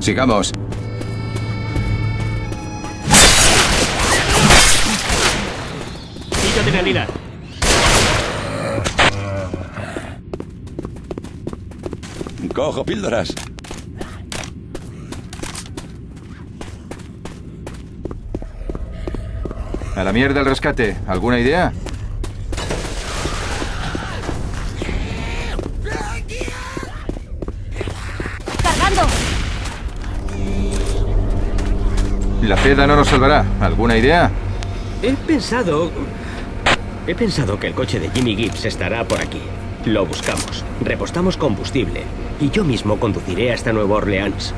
Sigamos. Pillo adrenalina. Cojo píldoras. A la mierda el rescate. ¿Alguna idea? La ceda no nos salvará. ¿Alguna idea? He pensado... He pensado que el coche de Jimmy Gibbs estará por aquí. Lo buscamos, repostamos combustible y yo mismo conduciré hasta Nueva Orleans.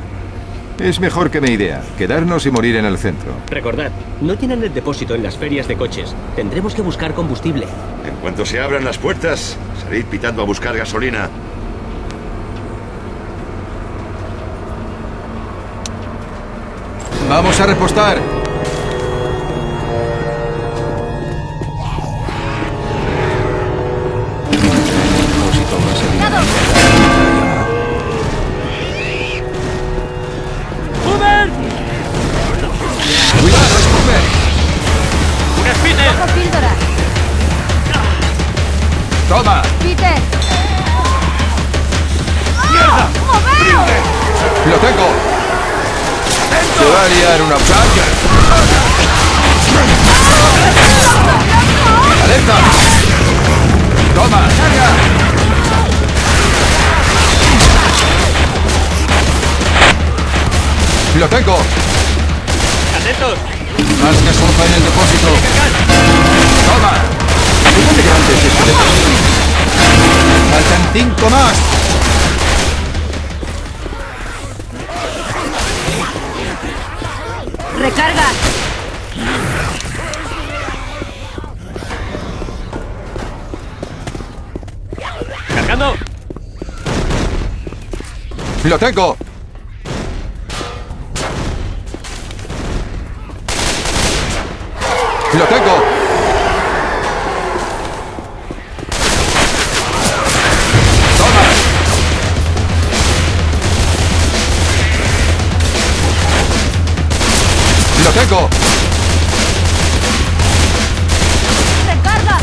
Es mejor que mi idea. Quedarnos y morir en el centro. Recordad, no tienen el depósito en las ferias de coches. Tendremos que buscar combustible. En cuanto se abran las puertas, salid pitando a buscar gasolina. ¡Vamos a repostar! ¡Toma! ¡Peter! ¡Mierda! ¡Moveos! ¡Lo tengo! Se va a liar una... ¡Alerta! ¡Toma! ¡Carga! ¡Lo tengo! ¡Atentos! Más que sopa en el depósito. ¡Toma! ¿Cómo de grande es este depósito? ¡Faltan cinco más! ¡Recarga! ¡Cargando! ¡Lo tengo! ¡Lo tengo! ¡Lo tengo! ¡Recarga!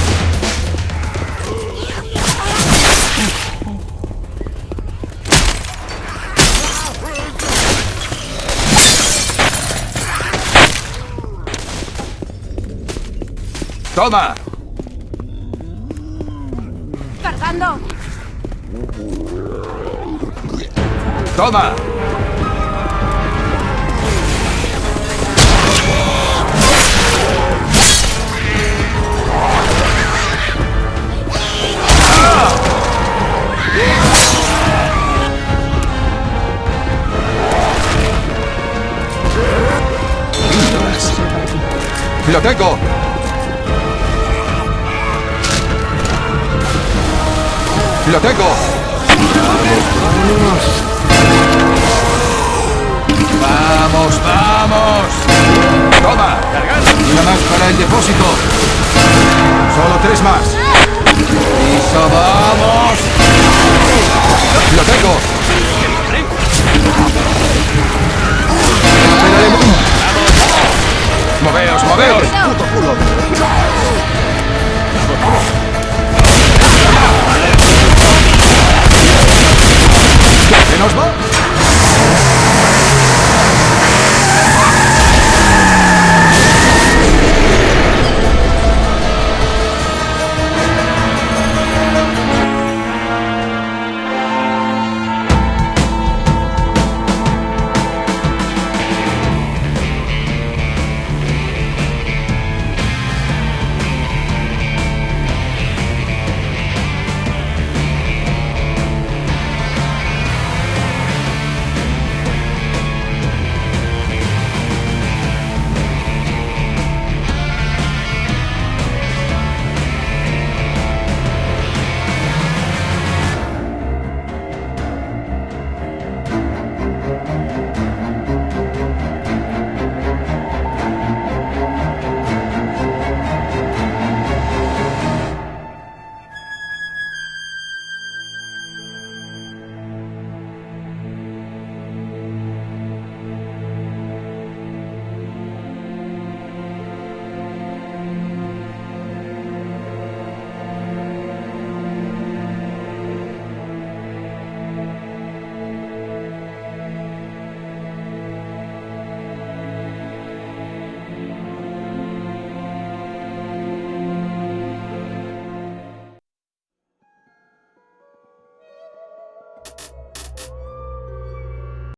¡Toma! ¡Cargando! ¡Toma! ¡Lo tengo! ¡Lo tengo! ¡Vamos, vamos! ¡Toma!